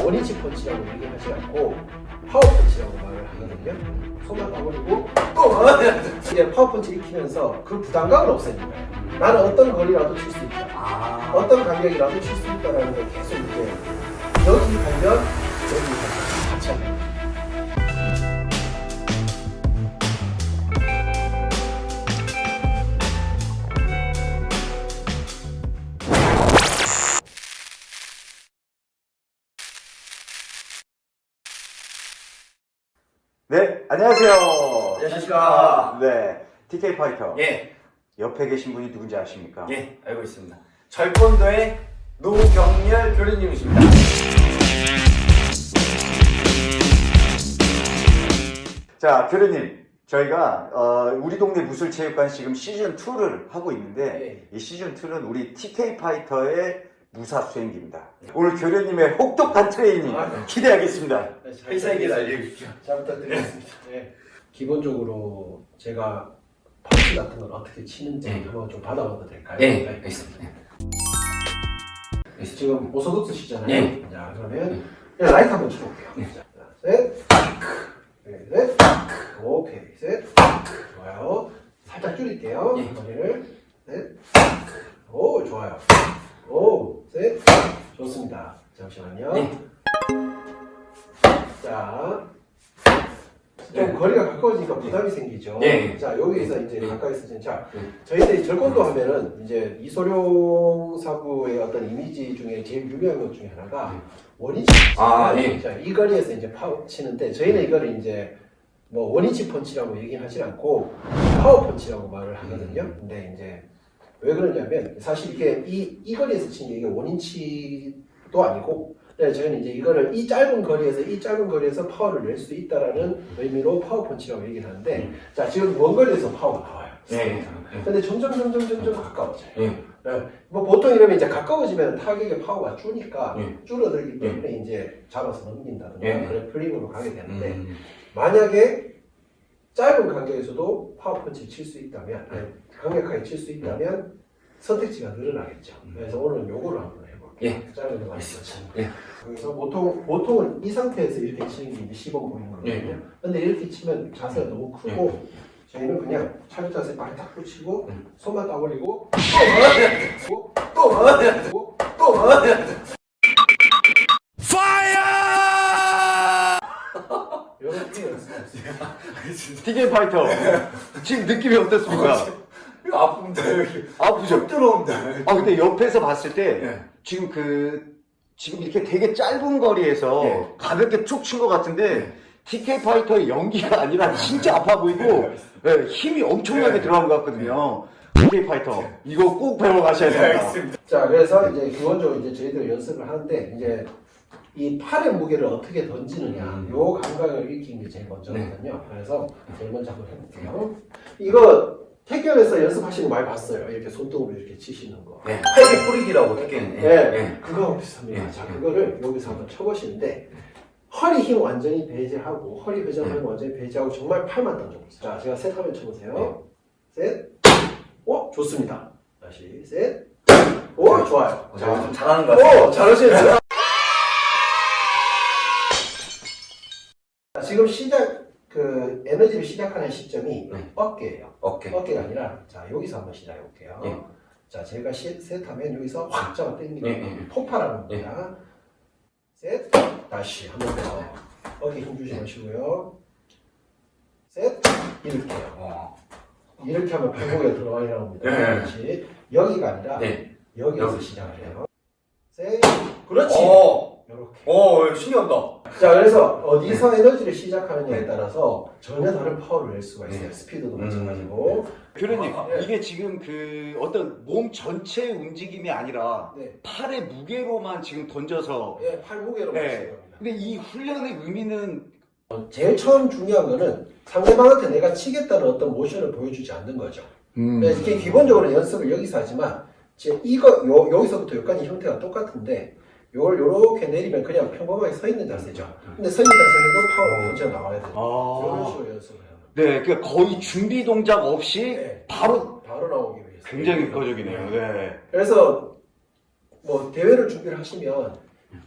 one inch 펀치라고 얘기하지 않고 파워 펀치라고 말을 하거든요. 손만 가버리고 또 이제 파워 펀치 익히면서 그 부담감을 없애는 거예요. 나는 어떤 거리라도 칠 수 있다. 아. 어떤 간격이라도 칠 수 있다라는 걸 계속 이제 여기 가면 네, 안녕하세요. 안녕하십니까. 네, TK 파이터. 예, 옆에 계신 분이 누군지 아십니까? 예, 알고 있습니다. 절권도의 노경렬 교수님이십니다. 자, 교수님. 저희가 어, 우리 동네 무술체육관 지금 시즌 2를 하고 있는데 네. 이 시즌 2는 우리 TK 파이터의 무사 수행기입니다. 오늘 교수님의 혹독한 트레이닝 아, 네. 기대하겠습니다. 회사에게 알려주십시오. 잘 부탁드리겠습니다. 네. 기본적으로 제가 펀치 같은 걸 어떻게 치는지 네. 한번 좀 받아봐도 될까요? 예, 네. 알겠습니다. 지금 orthodox시잖아요. 네. 자, 그러면 그냥 라이트 한번 쳐볼게요. 자, 셋, 네, 셋, 오케이, 셋, 좋아요. 살짝 줄일게요. 예. 머리를 셋, 오, 좋아요. 오, 셋, 좋습니다. 잠시만요. 네. 자, 좀 네. 거리가 가까워지니까 부담이 생기죠. 네. 자, 여기에서 이제 네. 가까이서 이제 자, 네. 저희들이 절권도 하면은 이제 이소룡 사부의 어떤 이미지 중에 제일 유명한 것 중에 하나가 네. one inch. 아, 예. 자, 이 거리에서 이제 파워 치는데 저희는 이거를 이제 뭐 one inch 펀치라고 얘기하지 않고 파워 펀치라고 말을 하거든요. 음. 근데 이제 왜 그러냐면 사실 이게 이, 이 거리에서 치는 게 이게 one inch도 아니고 네, 저희는 이제 이거를 이 짧은 거리에서 이 짧은 거리에서 파워를 낼 수 있다라는 의미로 파워 펀치라고 얘기를 하는데 음. 자 지금 먼 거리에서 파워가 나와요. 네. 근데 점점 점점 점점 가까워져요. 예. 네, 뭐 보통 이러면 이제 가까워지면 타격의 파워가 줄니까 예. 줄어들기 때문에 이제 잡아서 넘긴다든가 예. grappling으로 가게 되는데 음. 만약에 짧은 간격에서도 파워 펀치를 칠 수 있다면 강력하게 칠 수 있다면 선택지가 늘어나겠죠. 음. 그래서 오늘 요거를 한번 해볼게요. 짧은 거 많이 치는 예. 그래서 보통 보통은 이 상태에서 이렇게 치는 게 이제 시범 보이는 거거든요. 예. 근데 이렇게 치면 자세가 너무 크고 저희는 그냥 차렷 자세 발딱 붙이고 음. 손만 따버리고 또 또, 또, 또, 또 이렇게 연습했어요. TK Fighter. 지금 느낌이 어떻습니까? 이거 아픕니다, 여기. 아프죠? 들어온다. 아 근데 옆에서 봤을 때 예. 지금 그 지금 이렇게 되게 짧은 거리에서 예. 가볍게 툭 친 것 같은데 TK 파이터의 연기가 아니라 진짜 아파 보이고 예, 힘이 엄청나게 예. 들어간 것 같거든요. TK Fighter 이거 꼭 배워 가셔야 네, 됩니다. 알겠습니다. 자, 그래서 이제 기본적으로 이제 저희들 연습을 하는데 이제 이 팔의 무게를 어떻게 던지느냐, 음. 요 감각을 익히는 게 제일 먼저거든요. 네. 그래서 제일 먼저 한번 해볼게요. 이거 태권에서 연습하시는 거 많이 봤어요. 이렇게 손등으로 이렇게 치시는 거. 예. 팔기 뿌리기라고 듣겠네. 네, 그거하고 비슷합니다. 예. 자, 그거를 여기서 한번 쳐보시는데 허리 힘 완전히 배제하고 허리 회전을 네. 완전히 배제하고 정말 팔만 던져보세요. 자, 제가 셋 하면 쳐보세요. 네. 셋. 오, 좋습니다. 다시 셋. 오, 좋아요. 어, 자, 좀 잘하는 것 같아요. 오, 잘하시네요. 지금 시작 그 에너지를 시작하는 시점이 네. 어깨예요. 오케이. 어깨가 아니라 자 여기서 한번 시작해 볼게요. 예. 자 제가 시- 셋하면 여기서 확 잡아 당기는 예. 폭발하는 예. 겁니다. 셋 다시 한 번 더. 어깨 힘 주지 마시고요. 셋 이렇게요. 어. 이렇게 하면 팔목에 들어가게 나옵니다. 예, 예. 그렇지. 여기가 아니라 네. 여기서 여기. 시작을 해요. 셋 그렇지. 오, 이렇게. 오, 신기하다. 자, 그래서 어디서 에너지를 시작하느냐에 따라서 전혀 다른 파워를 낼 수가 있어요. 네. 스피드도 음. 마찬가지고. 교수님 아, 이게 지금 그 어떤 몸 전체의 움직임이 아니라 네. 팔의 무게로만 지금 던져서 예, 팔 무게로 네. 맞추는 겁니다. 근데 이 훈련의 의미는 제일 처음 중요한 거는 상대방한테 내가 치겠다는 어떤 모션을 보여주지 않는 거죠. 음. 네, 이게 기본적으로 연습을 여기서 하지만 제 이거 요, 여기서부터 여기까지 형태가 똑같은데 요걸 요렇게 내리면 그냥 평범하게 서 있는 자세죠. 근데 서 있는 자세에도 파워가 먼저 나와야 돼요. 이런 아. 식으로 연습을 해요. 네, 그러니까 거의 준비 동작 없이 네. 바로 바로 나오기 위해서. 굉장히 효과적이네요. 네. 그래서 뭐 대회를 준비를 하시면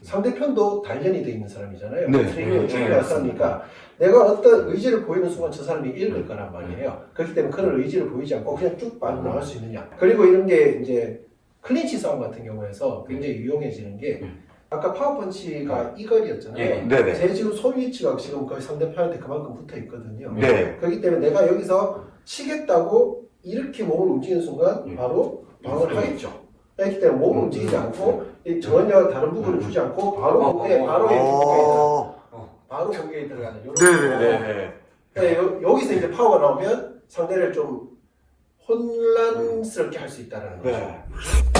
상대편도 단련이 돼 있는 사람이잖아요. 네. 트레이닝을 네, 네, 사람이니까 내가 어떤 의지를 보이는 순간 저 사람이 읽을 거란 말이에요. 그렇기 때문에 그런 의지를 보이지 않고 그냥 쭉 빠져나갈 수 있느냐. 그리고 이런 게 이제 클린치 싸움 같은 경우에서 굉장히 유용해지는 게 아까 power punch가 이 거리였잖아요. 예. 네네. 제 지금 손 위치가 지금 거의 상대편한테 그만큼 붙어 있거든요. 네. 그렇기 때문에 내가 여기서 치겠다고 이렇게 몸을 움직이는 순간 음. 바로 방어를 하겠죠. 그렇기 때문에 몸을 움직이지 않고 이 전혀 다른 부분을 주지 않고 바로 어, 공에 어, 바로 들어가- 어. 바로 공격에 들어가는 이런 네네네. 네, 여, 여기서 이제 파워가 나오면 상대를 좀 혼란스럽게 할 수 있다는 거죠.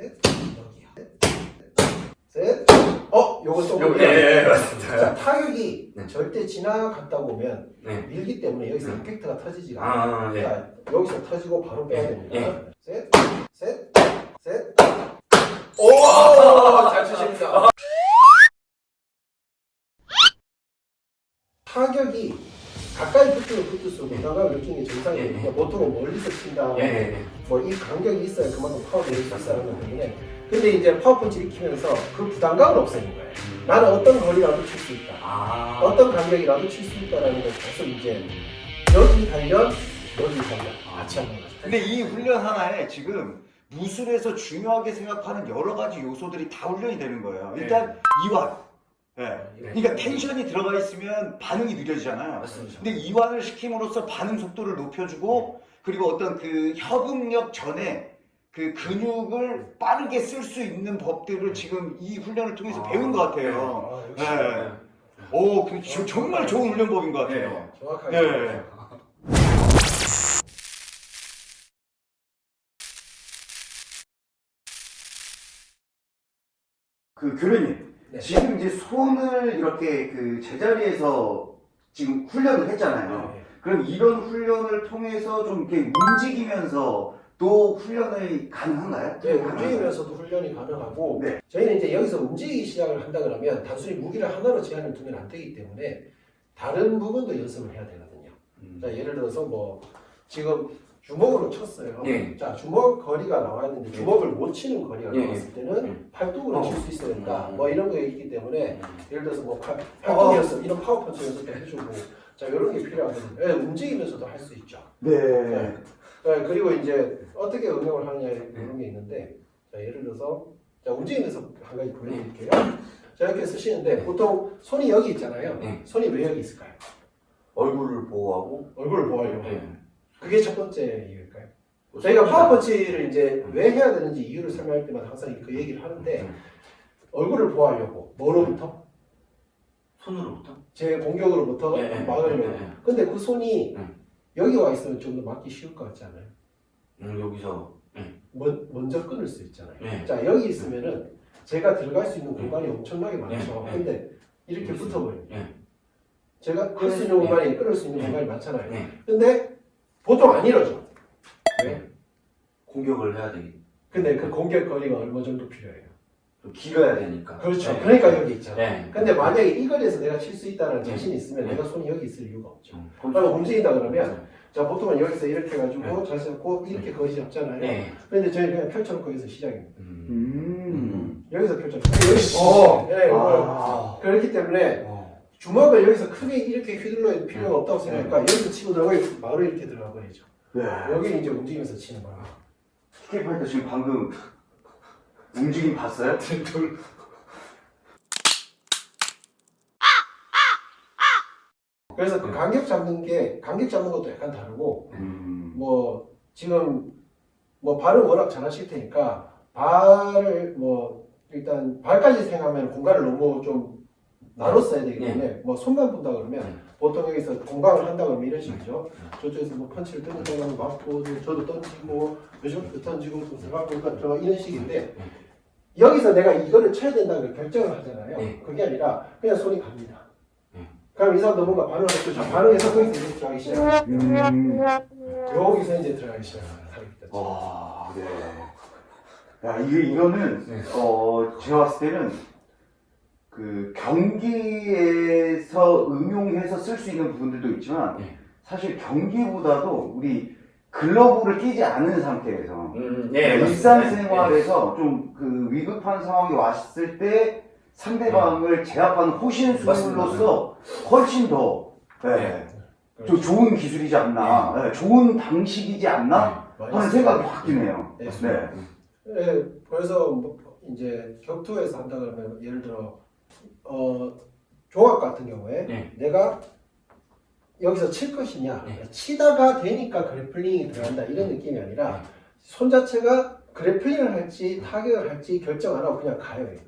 네. 셋 여기야 셋 어, 또 여기, 예, 예, 맞습니다. 자, 타격이 네. 절대 지나갔다 보면 네. 밀기 때문에 여기서 네. 임팩트가 터지지가 않아요. 아, 예. 자, 여기서 터지고 바로 빼야 예, 됩니다. 셋, 셋, 셋. 오, 잘 치십니다. 타격이 가까이 붙으면 붙을수록 부담감을 느끼는 게 정상이거든요. 예, 예. 보통은 멀리서 친다. 예, 예, 예. 뭐 이 간격이 있어야 그만큼 파워가 낼수 있다는 거기 때문에. 근데 이제 파워펀치 익히면서 그 부담감을 없애는 거예요. 나는 어떤 거리라도 칠 수 있다. 아. 어떤 간격이라도 칠 수 있다라는 걸 계속 이제 여기 단련, 여기 단련 같이 하는 거죠. 근데 이 훈련 하나에 지금 무술에서 중요하게 생각하는 여러 가지 요소들이 다 훈련이 되는 거예요. 일단 이완. 예. 그러니까 텐션이 들어가 있으면 반응이 느려지잖아요. 맞습니다. 근데 이완을 시킴으로써 반응 속도를 높여주고 그리고 어떤 그 협응력 전에 그 근육을 빠르게 쓸 수 있는 법들을 지금 이 훈련을 통해서 아, 배운 것 같아요. 아, 역시 네. 오, 그 저- 정말 좋은 훈련법인 것 같아요. 정확하게. 네. 그 교수님, 네. 지금 이제 손을 이렇게 그 제자리에서 지금 훈련을 했잖아요. 네. 그럼 이런 훈련을 통해서 좀 이렇게 움직이면서 또 훈련이 가능한가요? 네, 움직이면서도 훈련이 가능하고 네. 저희는 이제 여기서 움직이기 시작을 한다 그러면 단순히 무기를 하나로 제한을 두면 안 되기 때문에 다른 부분도 연습을 해야 되거든요. 음. 자, 예를 들어서 뭐 지금 주먹으로 쳤어요. 예. 자, 주먹 거리가 나와야 되는데 주먹을 못 치는 거리가 예, 나왔을 때는 예. 팔뚝으로 어. 칠수 있어야 된다. 음. 뭐 이런 게 있기 때문에 음. 예를 들어서 뭐 팔, 팔뚝 연습, 이런 파워펀치 연습도 해주고 자, 이런 게 필요하거든요. 예, 움직이면서도 할 수 있죠. 네. 네. 네, 그리고 이제 어떻게 응용을 하느냐 이런 게 있는데 자, 예를 들어서 자, 움직이면서 한 가지 보여드릴게요. 자, 이렇게 쓰시는데 보통 손이 여기 있잖아요. 네. 손이 왜 여기 있을까요? 얼굴을 보호하고. 얼굴을 보호하려고. 예. 그게 첫 번째 이유일까요? 저희가 파워펀치를 이제 왜 해야 되는지 이유를 설명할 때마다 항상 그 얘기를 하는데 음. 얼굴을 보호하려고 뭐로부터? 손으로부터? 제 공격으로부터 예, 예, 막으려고. 예, 예. 근데 그 손이 음. 여기 와 있으면 좀 더 막기 쉬울 것 같지 않아요? 음, 여기서. 먼, 먼저 끊을 수 있잖아요. 예. 자 여기 있으면은 제가 들어갈 수 있는 공간이 엄청나게 많죠. 근데 이렇게 붙어버려요. 예. 제가 끌수 있는 예. 공간이 끊을 수 있는 예. 공간이 많잖아요. 예. 근데 보통 안 이러죠. 왜? 공격을 해야 되기. 근데 그 공격 거리가 얼마 정도 필요해요? 좀 길어야 되니까. 그렇죠. 예. 그러니까 여기 있잖아. 예. 근데 만약에 이 거리에서 내가 칠 수 있다는 예. 자신이 있으면 예. 내가 손이 여기 있을 이유가 없죠. 음, 그럼 움직인다 그러면 자 보통은 여기서 이렇게 해가지고 자세 잡고 이렇게 거리 잡잖아요. 예. 근데 저희 그냥 펼쳐놓고 여기서 시작입니다. 음. 음. 여기서 펼쳐놓고 여기 어. 네, 아. 그렇기 때문에 어. 주먹을 여기서 크게 이렇게 휘둘러야 필요가 없다고 생각하니까 여기서 치고 들어가 바로 이렇게 들어가 버리죠. 네. 여기는 이제 움직이면서 치는 거야. 스케이프한테 지금 방금 움직임 봤어요? 그래서 그 간격 잡는 게 간격 잡는 것도 약간 다르고 음. 뭐 지금 뭐 발을 워낙 잘 하실 테니까 발을 뭐 일단 발까지 생각하면 공간을 너무 좀 나눠 써야 되기 때문에 뭐 손만 본다 그러면 보통 여기서 공강을 한다 그러면 이런 식이죠. 저쪽에서 뭐 펀치를 던지다가 맞고 저도 던지고 요즘도 던지고 또 들어가고 그러니까 이런 식인데 여기서 내가 이거를 쳐야 된다고 결정을 하잖아요. 네. 그게 아니라 그냥 손이 갑니다. 네. 그럼 이 사람도 뭔가 반응을 했죠. 자, 반응해서 거기서 이제 들어가기 시작. 음. 여기서 이제 들어가기 시작합니다. 와, 네. 야, 이게, 이거는, 네. 어, 제가 봤을 때는, 그, 경기에서 응용해서 쓸 수 있는 부분들도 있지만, 네. 사실 경기보다도 우리 글러브를 끼지 않은 상태에서 음, 네, 일상생활에서 좀그 위급한 상황이 왔을 때 상대방을 제압하는 호신술로서 훨씬 더 네, 좀 좋은 기술이지 않나, 네, 좋은 방식이지 않나 하는 생각이 확 드네요. 네. 네. 네, 그래서 뭐 이제 격투에서 한다 그러면 예를 들어 어 종합 같은 경우에 네. 내가 여기서 칠 것이냐 네. 치다가 되니까 그래플링이 들어간다 이런 느낌이 아니라 손 자체가 그래플링을 할지 타격을 할지 결정 안 하고 그냥 가요 일단.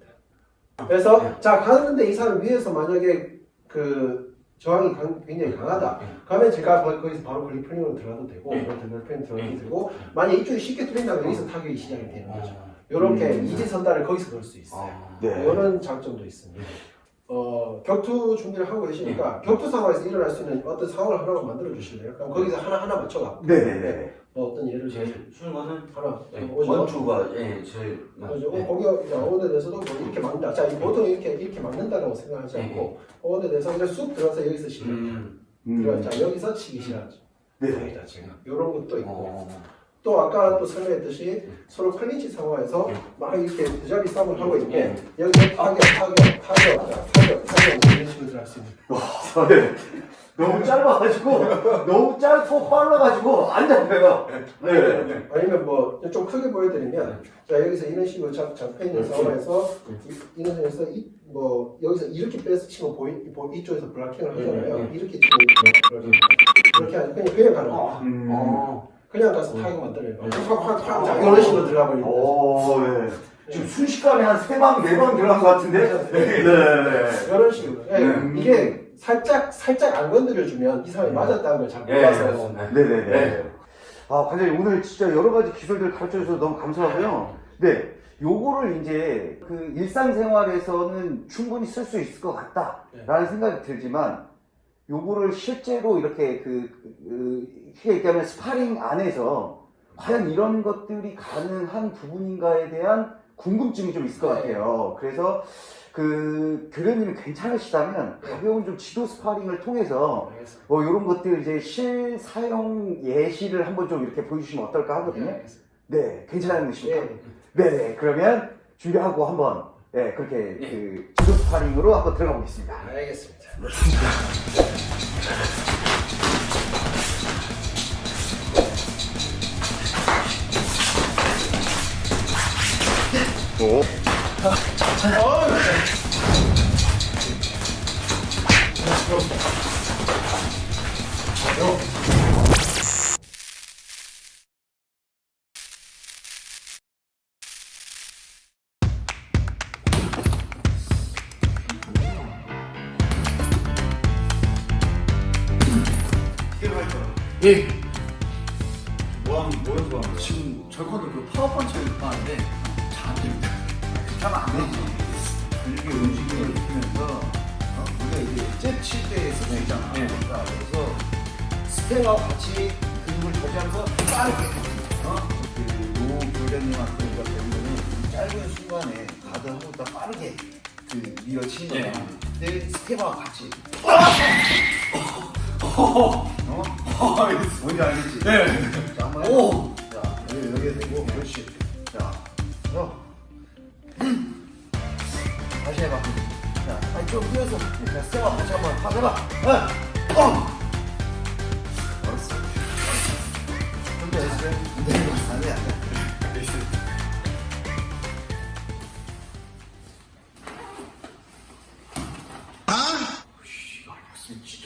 그래서 네. 자 가는데 이 사람 위에서 만약에 그 저항이 강- 굉장히 강하다. 네. 그러면 제가 거- 거기서 바로 그래플링으로 들어가도 되고 네. 그래플링 들어가도 네. 되고 만약 이쪽이 쉽게 뚫린다면 여기서 타격이 시작이 되는 거죠. 어. 이렇게 음. 이지선다를 거기서 넣을 수 있어요. 어. 네. 이런 장점도 있습니다. 어, 격투 준비를 하고 계시니까 격투 상황에서 일어날 수 있는 어떤 상황을 하나만 만들어 주실래요? 그럼 거기서 하나 하나 맞춰가. 네네네. 뭐 어떤 예를 들어 거는 하나 네. 원투가 예, 제일 그죠? 네. 거기 이제 어원에 대해서도 뭐 이렇게 막는다. 자, 이 보통 이렇게 이렇게 막는다라고 생각하지 네. 않고 어원에 대해서 그냥 쑥 들어가서 여기서 시작. 음. 들어가. 음. 자, 여기서 치기 시작하죠. 네. 여기 자체가 이런 것도 있고. 어. 또 아까 또 설명했듯이 서로 클린치 상황에서 막 이렇게 두 자리 싸움을 하고 있는데 여기서 타격, 타격, 타격, 자, 타격, 타격 이런 식으로 들어갈 수 있는. 네. 너무 짧아가지고 너무 짧고 빨라가지고 안 잡혀요. 네. 아니면 뭐 좀 크게 보여드리면 자 여기서 이런 식으로 잡, 잡혀 있는 상황에서 이- 이런 상황에서 이, 뭐 여기서 이렇게 빼서 치면 보이, 보, 이쪽에서 블락킹을 하잖아요. 이렇게 치면 이렇게 이렇게 하죠. 그냥 그냥 가는 거예요. 음. 어. 그냥 가서 타격 만들어요. 확확확 자 이런 식으로 들어가 버리는 거죠. 오, 네. 지금 순식간에 한 세 방, 네 방 들어간 것 같은데? 네. 이런 식으로. 예, 네. 이게 살짝 살짝 안 건드려주면 이 사람이 맞았다는 걸잘 예. 몰라서. 네. 네네네. 네. 아, 관장님 오늘 진짜 여러 가지 기술들 가르쳐 주셔서 너무 감사하고요. 네. 요거를 이제 그 일상생활에서는 충분히 쓸 수 있을 것 같다라는 생각이 들지만 요거를 실제로 이렇게 그, 그 쉽게 얘기하면 스파링 안에서 과연 이런 것들이 가능한 부분인가에 대한 궁금증이 좀 있을 것 같아요. 그래서 그 교련님이 괜찮으시다면 가벼운 좀 지도 스파링을 통해서. 뭐 이런 것들 이제 실사용 예시를 한번 좀 이렇게 보여주시면 어떨까 하거든요. 알겠습니다. 네, 괜찮으십니까? 예. 네, 네. 그러면 준비하고 한번 네, 그렇게 그 지도 스파링으로 한번 들어가 보겠습니다. 알겠습니다. 예. 뭐하는 뭐 해서 하는 지금 저거도 그 파워펀치를 하는데. 하면 안 되지. 이렇게 움직임을 시키면서 어? 우리가 이제 잽칠 때 쓸 수 있잖아. 네. 자, 그래서 스텝하고 같이 근육을 저지하면서 빠르게 어? 그노 교련님한테 우리가 배우면은 이 짧은 순간에 가드하고 딱 빠르게 그 밀어치는 거야. 네. 근데 스텝하고 같이 어? 뭔지 알겠지? 네. 자, 한번 오. 자, 여기 여기에 대고 그렇지. 자, 어. 이렇게 해봐. 자, 아니 좀 뛰어서 세워. 다시 한번 한 해봐. 하나 어. 알았어. 좀더 해주세요 아니야 아? 씨, 알았어